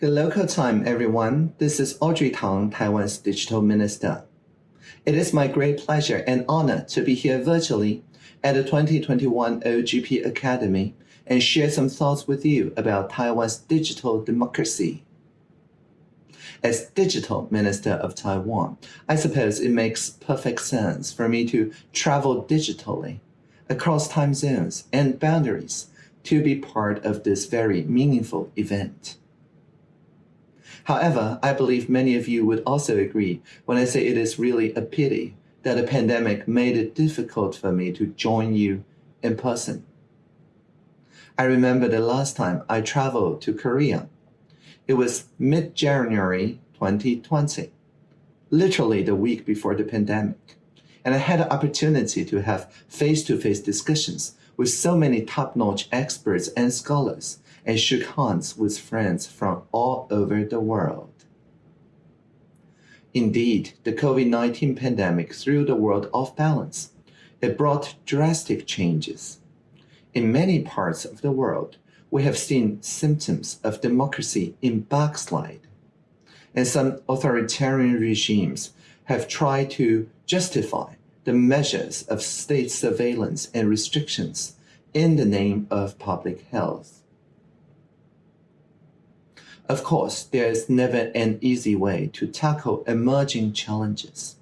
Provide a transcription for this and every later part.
Good local time, everyone. This is Audrey Tang, Taiwan's Digital Minister. It is my great pleasure and honor to be here virtually at the 2021 OGP Academy and share some thoughts with you about Taiwan's digital democracy. As Digital Minister of Taiwan, I suppose it makes perfect sense for me to travel digitally across time zones and boundaries to be part of this very meaningful event. However, I believe many of you would also agree when I say it is really a pity that a pandemic made it difficult for me to join you in person. I remember the last time I traveled to Korea. It was mid-January 2020, literally the week before the pandemic. And I had the opportunity to have face-to-face -face discussions with so many top-notch experts and scholars and shook hands with friends from all over the world. Indeed, the COVID-19 pandemic threw the world off balance. It brought drastic changes. In many parts of the world, we have seen symptoms of democracy in backslide. And some authoritarian regimes have tried to justify the measures of state surveillance and restrictions in the name of public health. Of course, there is never an easy way to tackle emerging challenges,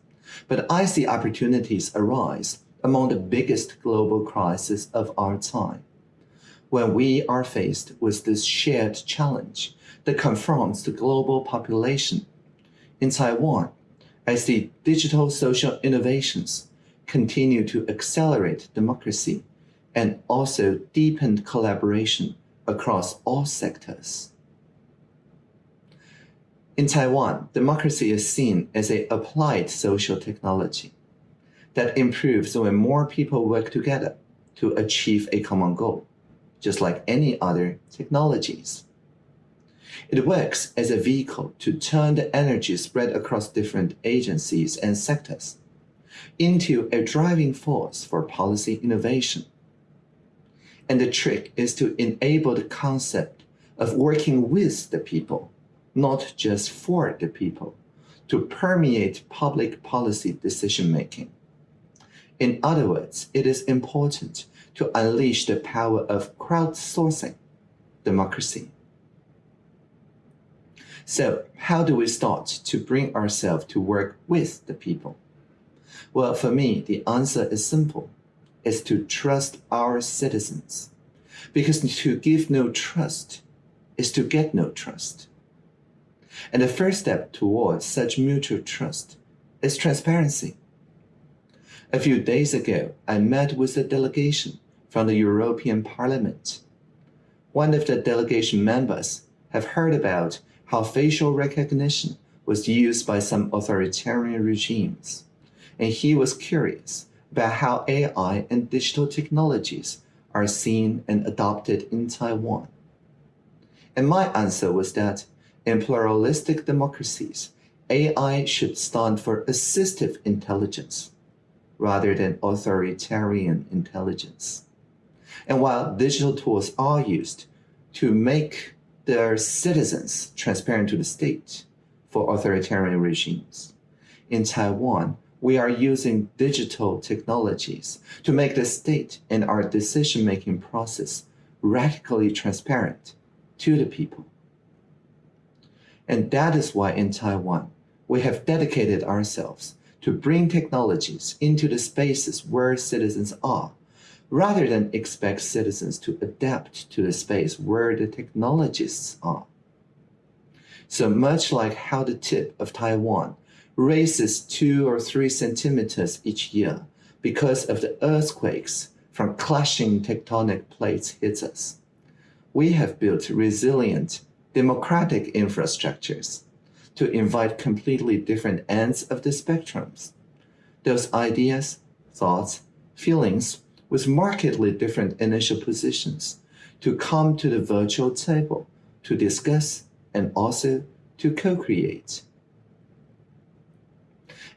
but I see opportunities arise among the biggest global crises of our time. When we are faced with this shared challenge that confronts the global population, in Taiwan, I see digital social innovations continue to accelerate democracy and also deepen collaboration across all sectors. In Taiwan, democracy is seen as a applied social technology that improves when more people work together to achieve a common goal, just like any other technologies. It works as a vehicle to turn the energy spread across different agencies and sectors into a driving force for policy innovation. And the trick is to enable the concept of working with the people not just for the people, to permeate public policy decision-making. In other words, it is important to unleash the power of crowdsourcing democracy. So how do we start to bring ourselves to work with the people? Well, for me, the answer is simple. It's to trust our citizens. Because to give no trust is to get no trust. And the first step towards such mutual trust is transparency. A few days ago, I met with a delegation from the European Parliament. One of the delegation members have heard about how facial recognition was used by some authoritarian regimes, and he was curious about how AI and digital technologies are seen and adopted in Taiwan. And my answer was that in pluralistic democracies, AI should stand for assistive intelligence rather than authoritarian intelligence. And while digital tools are used to make their citizens transparent to the state for authoritarian regimes, in Taiwan, we are using digital technologies to make the state and our decision-making process radically transparent to the people. And that is why in Taiwan, we have dedicated ourselves to bring technologies into the spaces where citizens are, rather than expect citizens to adapt to the space where the technologists are. So much like how the tip of Taiwan raises two or three centimeters each year because of the earthquakes from clashing tectonic plates hits us, we have built resilient democratic infrastructures to invite completely different ends of the spectrums. Those ideas, thoughts, feelings with markedly different initial positions to come to the virtual table to discuss and also to co-create.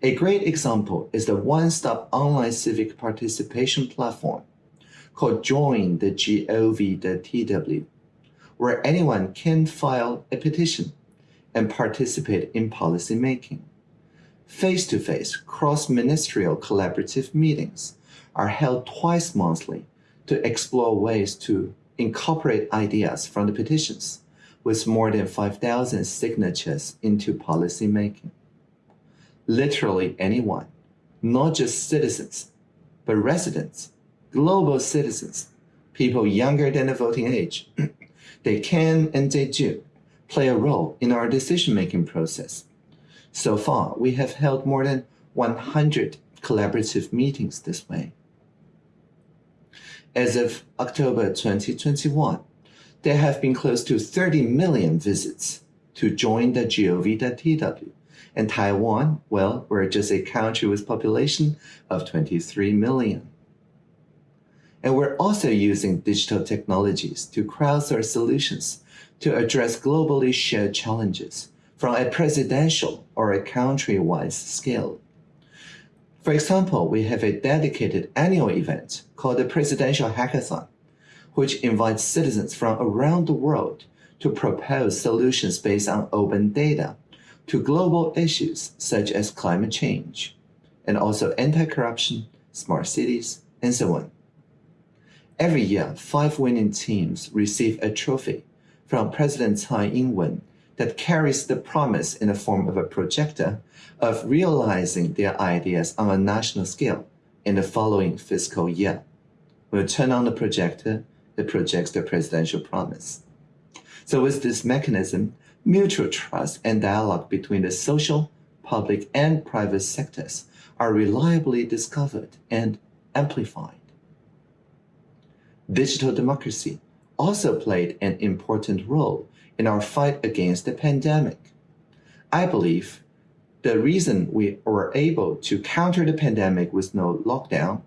A great example is the one-stop online civic participation platform called Join the GOV.tw where anyone can file a petition and participate in policy making. Face-to-face cross-ministerial collaborative meetings are held twice monthly to explore ways to incorporate ideas from the petitions with more than 5,000 signatures into policy making. Literally anyone, not just citizens, but residents, global citizens, people younger than the voting age, they can and they do play a role in our decision-making process. So far, we have held more than 100 collaborative meetings this way. As of October 2021, there have been close to 30 million visits to join the gov.tw. And Taiwan, well, we're just a country with population of 23 million. And we're also using digital technologies to crowdsource solutions to address globally shared challenges from a presidential or a country-wide scale. For example, we have a dedicated annual event called the Presidential Hackathon, which invites citizens from around the world to propose solutions based on open data to global issues such as climate change, and also anti-corruption, smart cities, and so on. Every year, five winning teams receive a trophy from President Tsai Ing-wen that carries the promise in the form of a projector of realizing their ideas on a national scale in the following fiscal year. When you turn on the projector, it projects the presidential promise. So with this mechanism, mutual trust and dialogue between the social, public, and private sectors are reliably discovered and amplified. Digital democracy also played an important role in our fight against the pandemic. I believe the reason we were able to counter the pandemic with no lockdown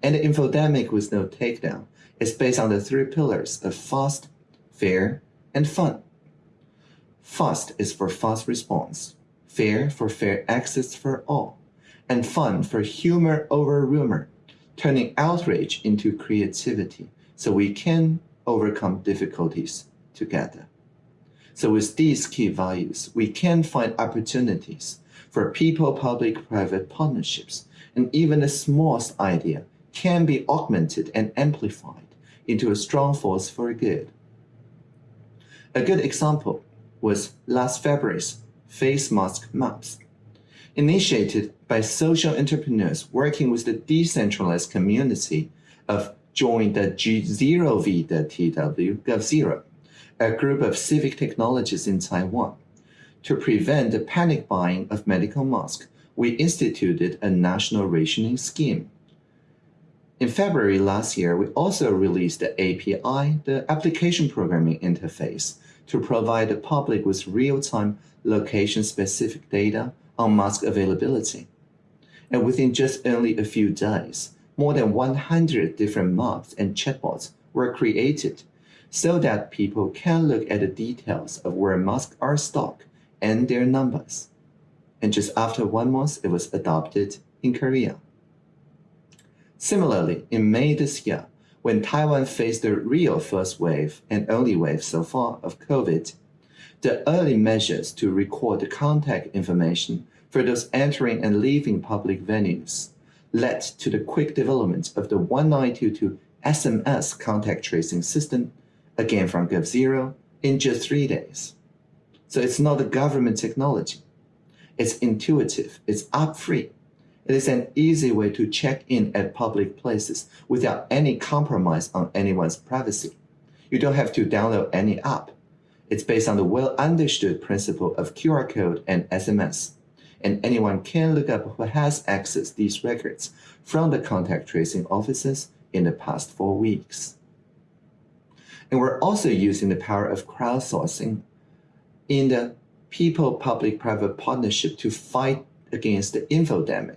and the infodemic with no takedown is based on the three pillars of fast, fair, and fun. Fast is for fast response, fair for fair access for all, and fun for humor over rumor, turning outrage into creativity so we can overcome difficulties together. So with these key values, we can find opportunities for people-public-private partnerships, and even the smallest idea can be augmented and amplified into a strong force for good. A good example was last February's face mask maps, initiated by social entrepreneurs working with the decentralized community of Join the G0V, the TW, GovZero, a group of civic technologists in Taiwan. To prevent the panic buying of medical masks, we instituted a national rationing scheme. In February last year, we also released the API, the Application Programming Interface, to provide the public with real-time location-specific data on mask availability. And within just only a few days, more than 100 different maps and chatbots were created so that people can look at the details of where masks are stocked and their numbers. And just after one month, it was adopted in Korea. Similarly, in May this year, when Taiwan faced the real first wave and only wave so far of COVID, the early measures to record the contact information for those entering and leaving public venues led to the quick development of the 1922 SMS contact tracing system, again from GovZero, in just three days. So it's not a government technology. It's intuitive, it's app-free, it is an easy way to check in at public places without any compromise on anyone's privacy. You don't have to download any app. It's based on the well-understood principle of QR code and SMS. And anyone can look up who has accessed these records from the contact tracing offices in the past four weeks. And we're also using the power of crowdsourcing in the people-public-private partnership to fight against the infodemic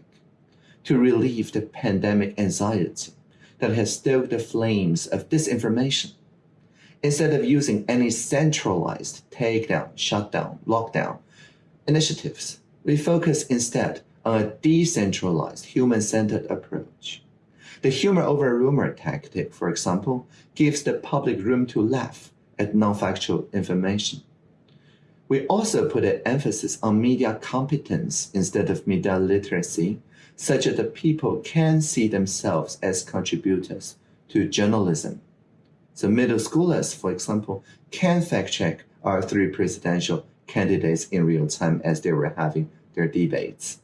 to relieve the pandemic anxiety that has stoked the flames of disinformation. Instead of using any centralized takedown, shutdown, lockdown initiatives, we focus instead on a decentralized, human-centered approach. The humor over rumor tactic, for example, gives the public room to laugh at non-factual information. We also put an emphasis on media competence instead of media literacy, such that the people can see themselves as contributors to journalism. So middle schoolers, for example, can fact check our three presidential candidates in real time as they were having their debates.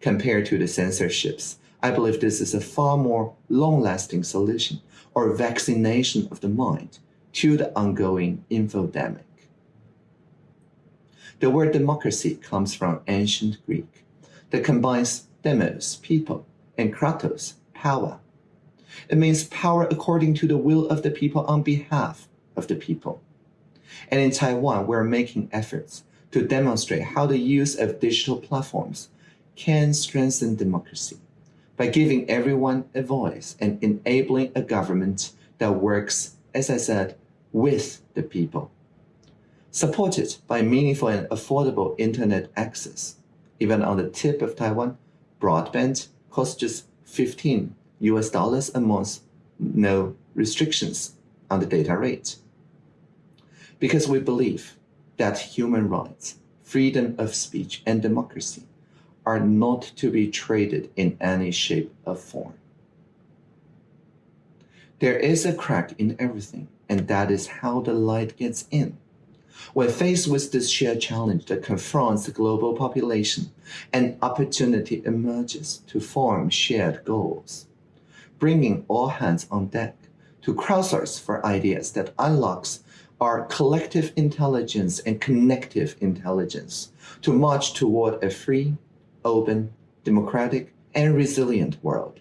Compared to the censorships, I believe this is a far more long-lasting solution or vaccination of the mind to the ongoing infodemic. The word democracy comes from ancient Greek that combines demos, people, and kratos, power. It means power according to the will of the people on behalf of the people. And in Taiwan, we're making efforts to demonstrate how the use of digital platforms can strengthen democracy by giving everyone a voice and enabling a government that works, as I said, with the people supported by meaningful and affordable internet access. Even on the tip of Taiwan, broadband costs just 15 US dollars a month, no restrictions on the data rate. Because we believe that human rights, freedom of speech, and democracy are not to be traded in any shape or form. There is a crack in everything, and that is how the light gets in. When faced with this shared challenge that confronts the global population, an opportunity emerges to form shared goals, bringing all hands on deck to crowdsource for ideas that unlocks our collective intelligence and connective intelligence to march toward a free, open, democratic, and resilient world.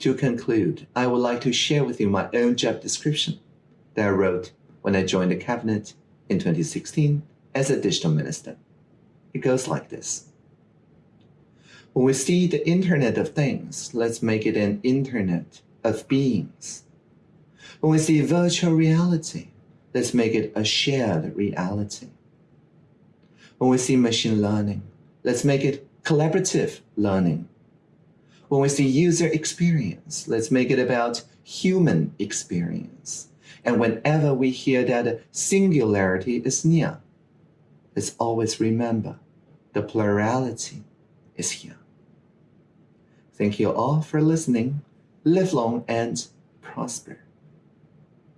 To conclude, I would like to share with you my own job description that I wrote when I joined the cabinet in 2016 as a digital minister. It goes like this. When we see the Internet of Things, let's make it an Internet of Beings. When we see virtual reality, let's make it a shared reality. When we see machine learning, let's make it collaborative learning. When we see user experience, let's make it about human experience. And whenever we hear that singularity is near, let's always remember the plurality is here. Thank you all for listening. Live long and prosper.